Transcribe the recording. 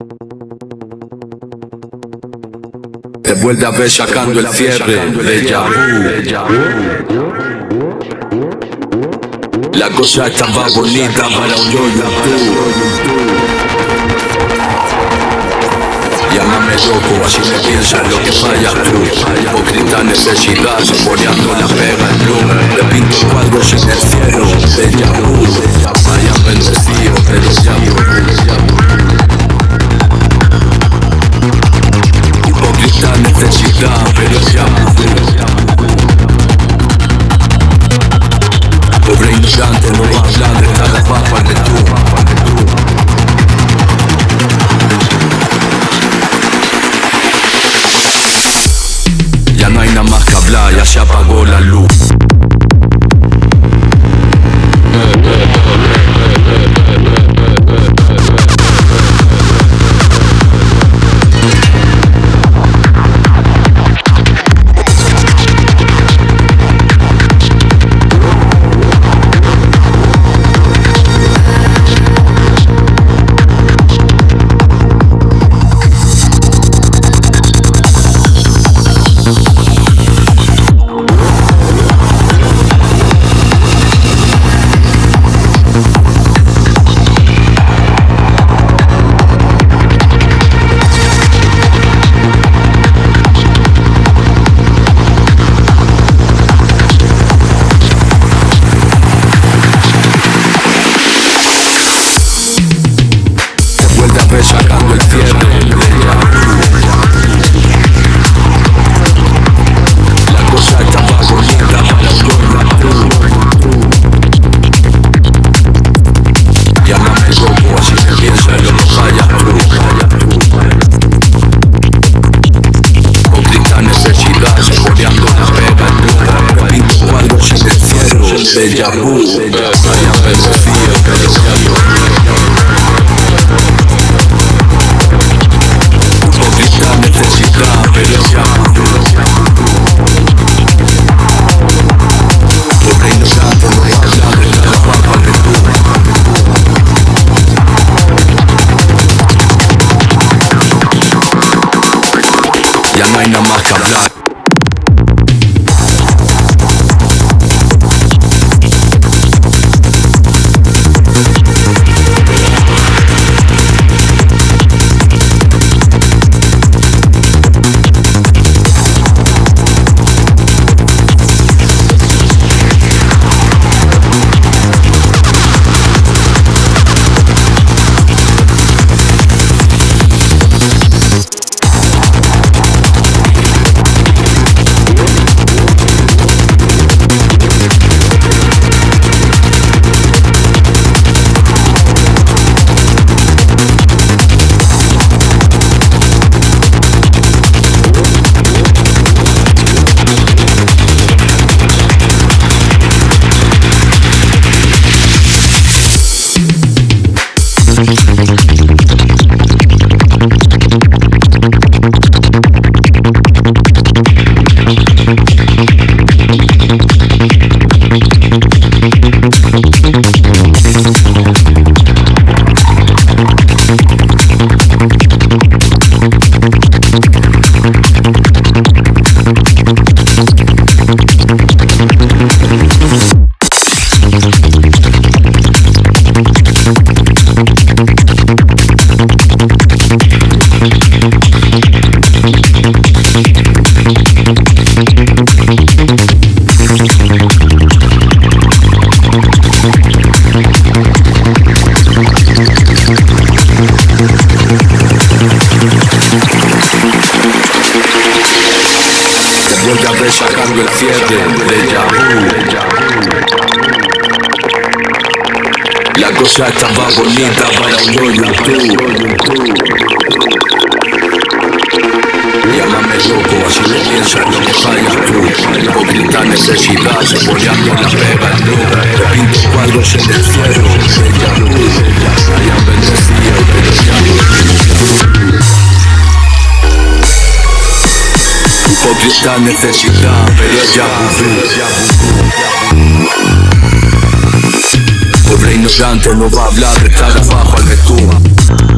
Te vuelve a ver sacando el cierre de Yahoo. La cosa estaba bonita para un yo Llámame loco, así me piensas lo que falla tú. Hipócrita necesidad, saboreando la pega en blue Le pinto cuadros en el cielo de Yahoo Vaya bendecido, pero se apagó la luz sacando el cierre de Yahoo La cosa estaba Vuelve a ver sacando el cierre de Yahoo. La cosa estaba bonita para un yo YouTube Llámame loco, así me piensas lo que falla tú. Hipócrita necesidad, saboreando la pega en Te pinto cuadros en el cielo de Yahoo Hipócrita necesidad, pero ya Pobre ignorante no va a hablar de estar abajo al de